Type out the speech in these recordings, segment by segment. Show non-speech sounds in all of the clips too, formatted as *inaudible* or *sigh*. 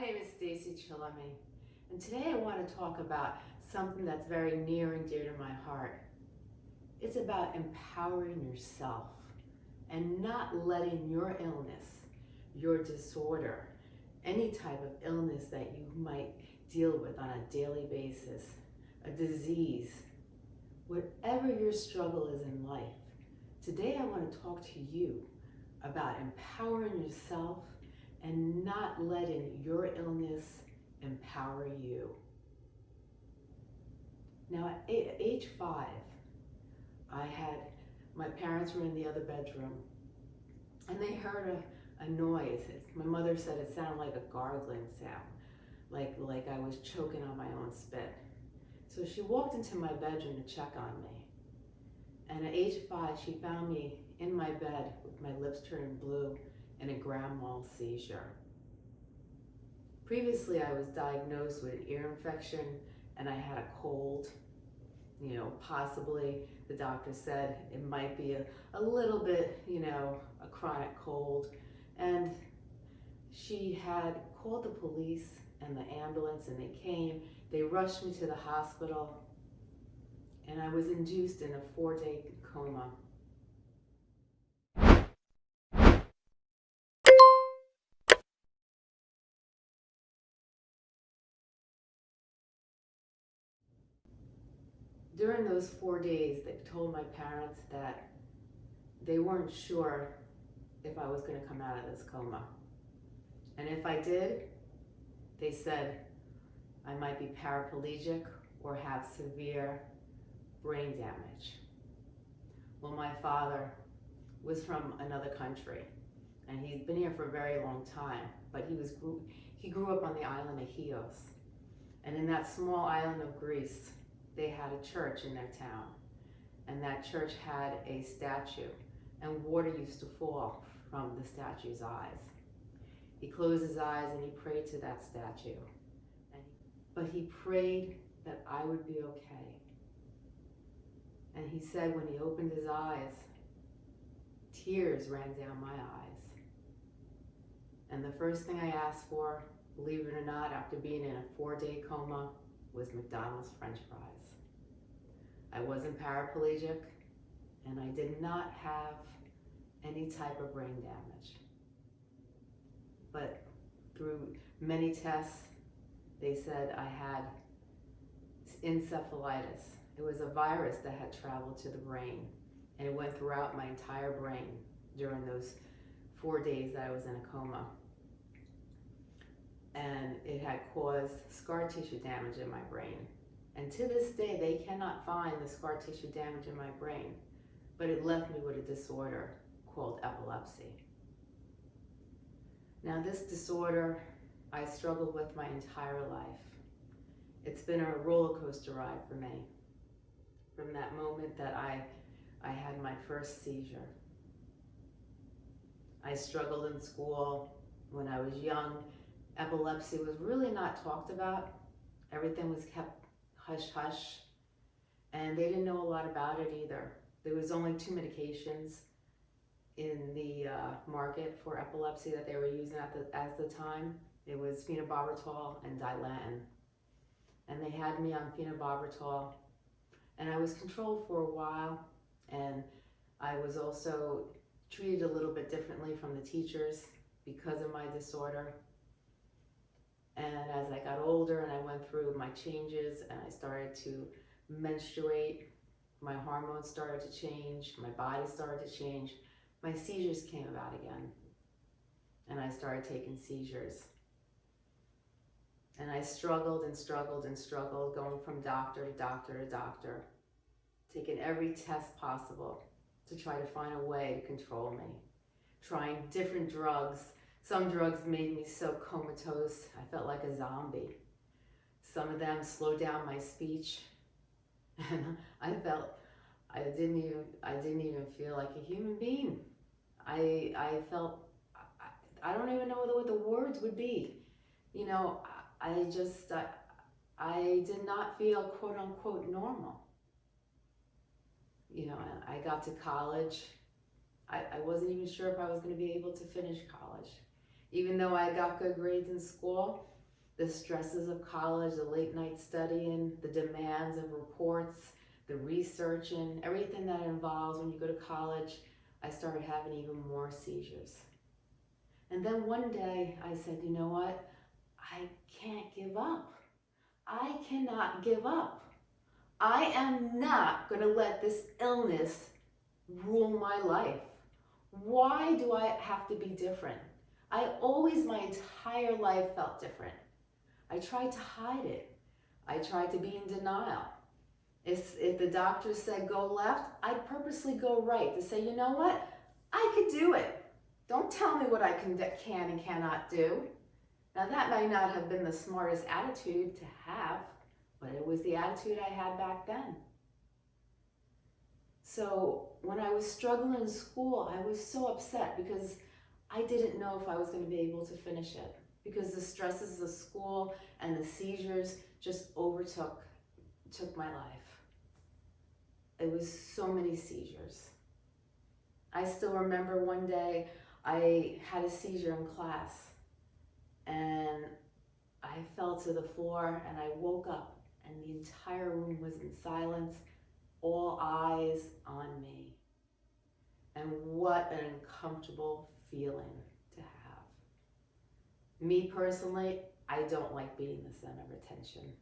My name is Stacey Chillemi, and today I want to talk about something that's very near and dear to my heart. It's about empowering yourself and not letting your illness, your disorder, any type of illness that you might deal with on a daily basis, a disease, whatever your struggle is in life, today I want to talk to you about empowering yourself and not letting your illness empower you. Now at age five, I had, my parents were in the other bedroom and they heard a, a noise. My mother said it sounded like a gargling sound, like, like I was choking on my own spit. So she walked into my bedroom to check on me. And at age five, she found me in my bed with my lips turned blue and a grand mal seizure. Previously, I was diagnosed with an ear infection and I had a cold. You know, possibly the doctor said it might be a, a little bit, you know, a chronic cold. And she had called the police and the ambulance and they came. They rushed me to the hospital and I was induced in a four day coma. During those four days, they told my parents that they weren't sure if I was going to come out of this coma. And if I did, they said I might be paraplegic or have severe brain damage. Well, my father was from another country and he's been here for a very long time, but he was he grew up on the island of Chios. And in that small island of Greece, they had a church in their town and that church had a statue and water used to fall from the statue's eyes. He closed his eyes and he prayed to that statue. And, but he prayed that I would be okay. And he said when he opened his eyes, tears ran down my eyes. And the first thing I asked for, believe it or not, after being in a four-day coma, was McDonald's french fries. I wasn't paraplegic, and I did not have any type of brain damage. But through many tests, they said I had encephalitis. It was a virus that had traveled to the brain, and it went throughout my entire brain during those four days that I was in a coma. And it had caused scar tissue damage in my brain. And to this day, they cannot find the scar tissue damage in my brain, but it left me with a disorder called epilepsy. Now this disorder, I struggled with my entire life. It's been a roller coaster ride for me. From that moment that I, I had my first seizure. I struggled in school when I was young. Epilepsy was really not talked about. Everything was kept hush hush. And they didn't know a lot about it either. There was only two medications in the uh, market for epilepsy that they were using at the, at the time. It was phenobarbital and Dilantin. And they had me on phenobarbital. And I was controlled for a while. And I was also treated a little bit differently from the teachers because of my disorder. And as I got older and I went through my changes and I started to menstruate, my hormones started to change, my body started to change, my seizures came about again. And I started taking seizures. And I struggled and struggled and struggled, going from doctor to doctor to doctor, taking every test possible to try to find a way to control me, trying different drugs some drugs made me so comatose, I felt like a zombie. Some of them slowed down my speech. And *laughs* I felt, I didn't even, I didn't even feel like a human being. I, I felt, I, I don't even know what the words would be. You know, I just, I, I did not feel quote unquote normal. You know, I got to college. I, I wasn't even sure if I was going to be able to finish college Even though I got good grades in school, the stresses of college, the late night studying, the demands of reports, the researching, everything that involves when you go to college, I started having even more seizures. And then one day I said, you know what? I can't give up. I cannot give up. I am not going to let this illness rule my life. Why do I have to be different? I always, my entire life, felt different. I tried to hide it. I tried to be in denial. If, if the doctor said go left, I'd purposely go right to say, you know what? I could do it. Don't tell me what I can, can and cannot do. Now that may not have been the smartest attitude to have, but it was the attitude I had back then. So when I was struggling in school, I was so upset because I didn't know if I was going to be able to finish it because the stresses of school and the seizures just overtook took my life. It was so many seizures. I still remember one day I had a seizure in class and I fell to the floor and I woke up and the entire room was in silence, all eyes on me. And what an uncomfortable feeling to have. Me personally, I don't like being the center of attention,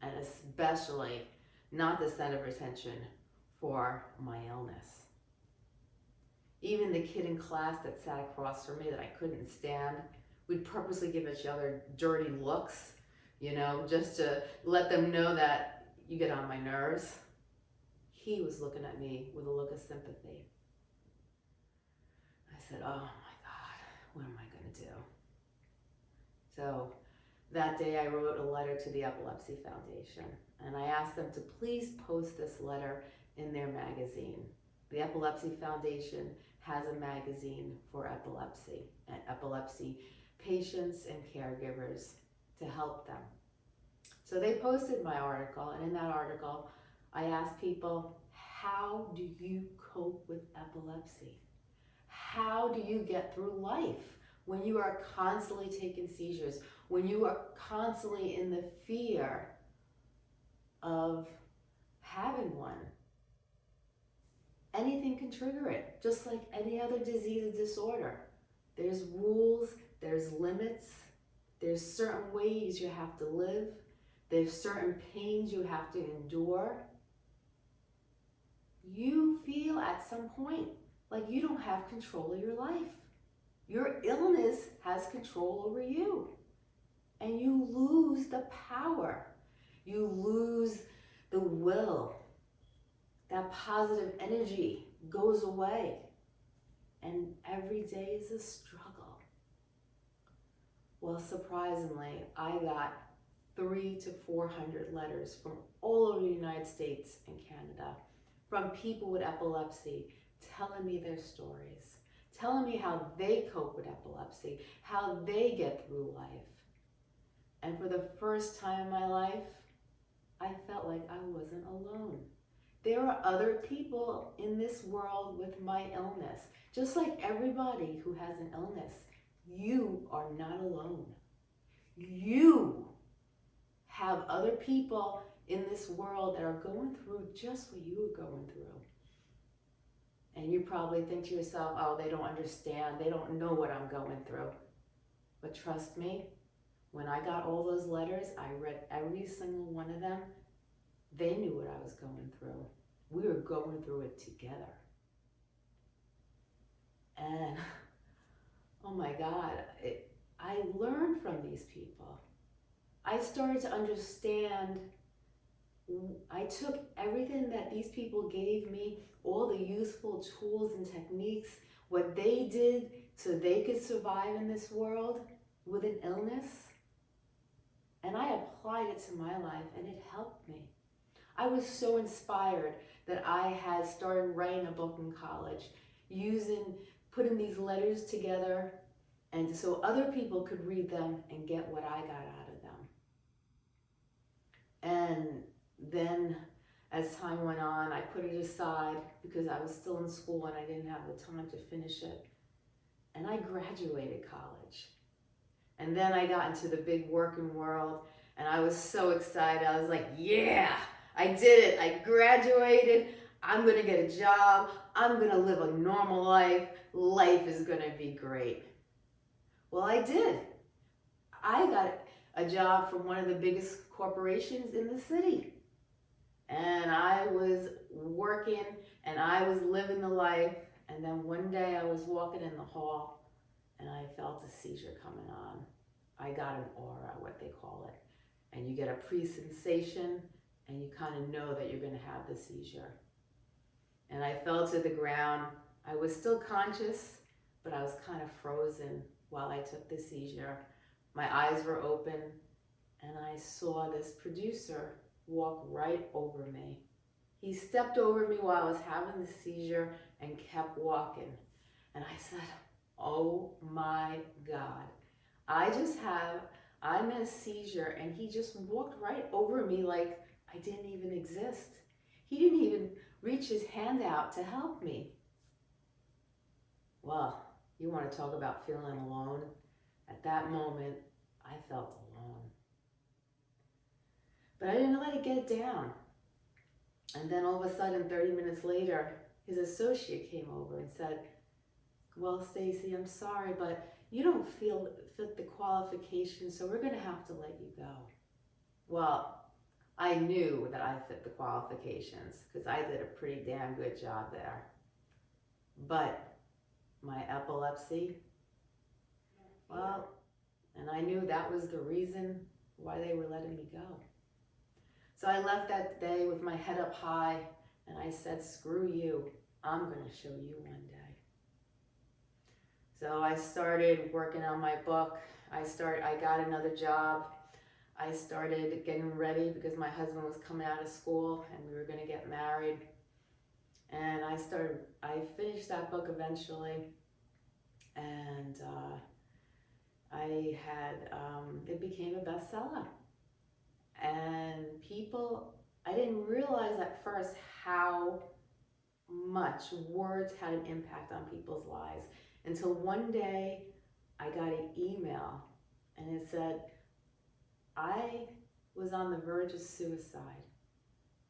and especially not the center of attention for my illness. Even the kid in class that sat across from me that I couldn't stand, we'd purposely give each other dirty looks, you know, just to let them know that you get on my nerves. He was looking at me with a look of sympathy. I said, oh what am I going to do? So that day I wrote a letter to the Epilepsy Foundation and I asked them to please post this letter in their magazine. The Epilepsy Foundation has a magazine for epilepsy and epilepsy patients and caregivers to help them. So they posted my article and in that article I asked people, how do you cope with epilepsy? How do you get through life when you are constantly taking seizures, when you are constantly in the fear of having one? Anything can trigger it, just like any other disease or disorder. There's rules, there's limits, there's certain ways you have to live, there's certain pains you have to endure. You feel at some point like you don't have control of your life. Your illness has control over you. And you lose the power. You lose the will. That positive energy goes away. And every day is a struggle. Well, surprisingly, I got three to 400 letters from all over the United States and Canada from people with epilepsy telling me their stories, telling me how they cope with epilepsy, how they get through life. And for the first time in my life, I felt like I wasn't alone. There are other people in this world with my illness. Just like everybody who has an illness, you are not alone. You have other people in this world that are going through just what you are going through. And you probably think to yourself, oh, they don't understand. They don't know what I'm going through. But trust me, when I got all those letters, I read every single one of them. They knew what I was going through. We were going through it together. And oh my God, it, I learned from these people. I started to understand I took everything that these people gave me, all the useful tools and techniques, what they did so they could survive in this world with an illness, and I applied it to my life and it helped me. I was so inspired that I had started writing a book in college, using, putting these letters together, and so other people could read them and get what I got out of them. And then as time went on, I put it aside because I was still in school and I didn't have the time to finish it. And I graduated college. And then I got into the big working world and I was so excited. I was like, yeah, I did it. I graduated. I'm going to get a job. I'm going to live a normal life. Life is going to be great. Well, I did. I got a job from one of the biggest corporations in the city. And I was working and I was living the life. And then one day I was walking in the hall and I felt a seizure coming on. I got an aura, what they call it. And you get a pre-sensation and you kind of know that you're going to have the seizure. And I fell to the ground. I was still conscious, but I was kind of frozen while I took the seizure. My eyes were open and I saw this producer walk right over me. He stepped over me while I was having the seizure and kept walking. And I said, oh my God, I just have, I'm in a seizure and he just walked right over me like I didn't even exist. He didn't even reach his hand out to help me. Well, you want to talk about feeling alone? At that moment, I felt alone. But I didn't let it get down. And then all of a sudden, 30 minutes later, his associate came over and said, well, Stacey, I'm sorry, but you don't feel fit the qualifications, so we're going to have to let you go. Well, I knew that I fit the qualifications because I did a pretty damn good job there. But my epilepsy, well, and I knew that was the reason why they were letting me go. So I left that day with my head up high and I said, screw you, I'm going to show you one day. So I started working on my book. I start. I got another job. I started getting ready because my husband was coming out of school and we were going to get married. And I started, I finished that book eventually. And uh, I had, um, it became a bestseller. And people, I didn't realize at first how much words had an impact on people's lives until one day I got an email and it said, I was on the verge of suicide.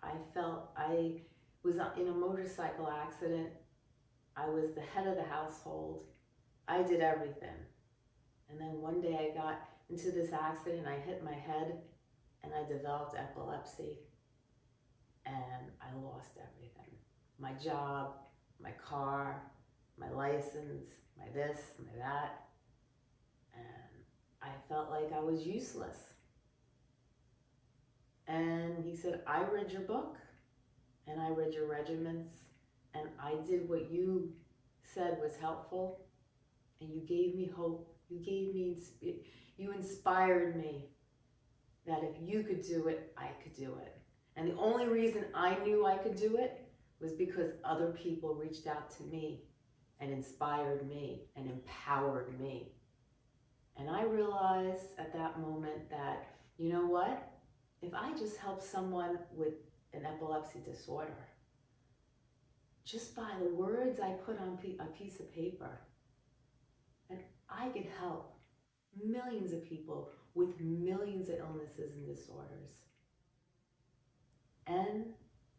I felt I was in a motorcycle accident. I was the head of the household. I did everything. And then one day I got into this accident, and I hit my head and I developed epilepsy and I lost everything. My job, my car, my license, my this, my that. And I felt like I was useless. And he said, I read your book and I read your regiments and I did what you said was helpful and you gave me hope. You gave me, you inspired me that if you could do it, I could do it. And the only reason I knew I could do it was because other people reached out to me and inspired me and empowered me. And I realized at that moment that, you know what? If I just help someone with an epilepsy disorder, just by the words I put on a piece of paper, and I could help millions of people with millions of illnesses and disorders. And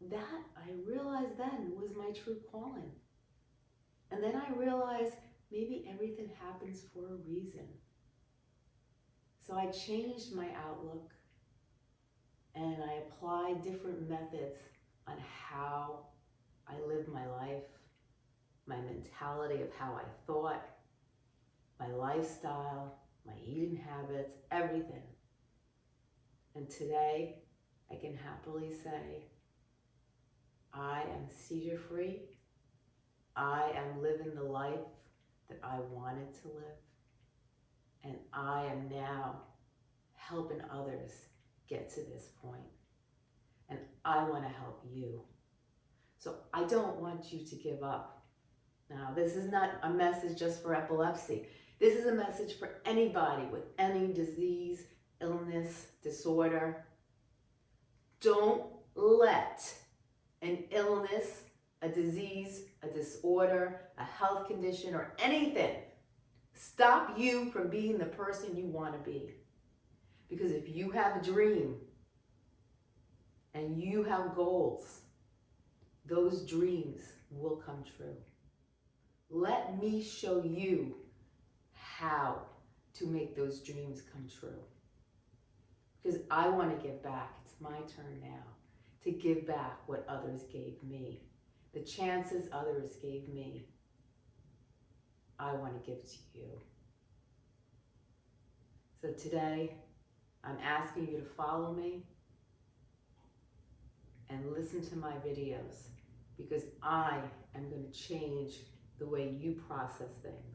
that I realized then was my true calling. And then I realized maybe everything happens for a reason. So I changed my outlook and I applied different methods on how I lived my life, my mentality of how I thought, my lifestyle, my eating habits, everything. And today, I can happily say, I am seizure free I am living the life that I wanted to live. And I am now helping others get to this point. And I want to help you. So I don't want you to give up. Now, this is not a message just for epilepsy. This is a message for anybody with any disease, illness, disorder. Don't let an illness, a disease, a disorder, a health condition, or anything stop you from being the person you want to be. Because if you have a dream and you have goals, those dreams will come true. Let me show you how to make those dreams come true. Because I want to give back. It's my turn now to give back what others gave me. The chances others gave me, I want to give to you. So today, I'm asking you to follow me and listen to my videos because I am going to change the way you process things.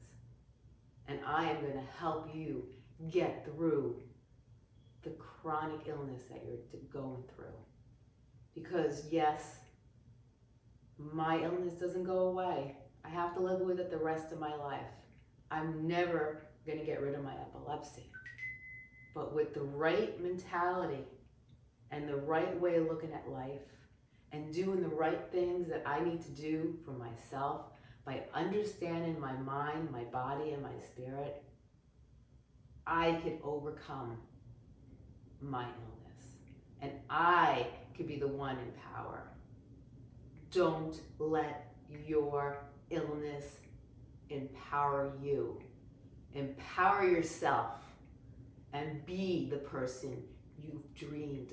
And I am going to help you get through the chronic illness that you're going through. Because, yes, my illness doesn't go away. I have to live with it the rest of my life. I'm never going to get rid of my epilepsy. But with the right mentality and the right way of looking at life and doing the right things that I need to do for myself by understanding my mind, my body, and my spirit, I could overcome my illness. And I could be the one in power. Don't let your illness empower you. Empower yourself and be the person you've dreamed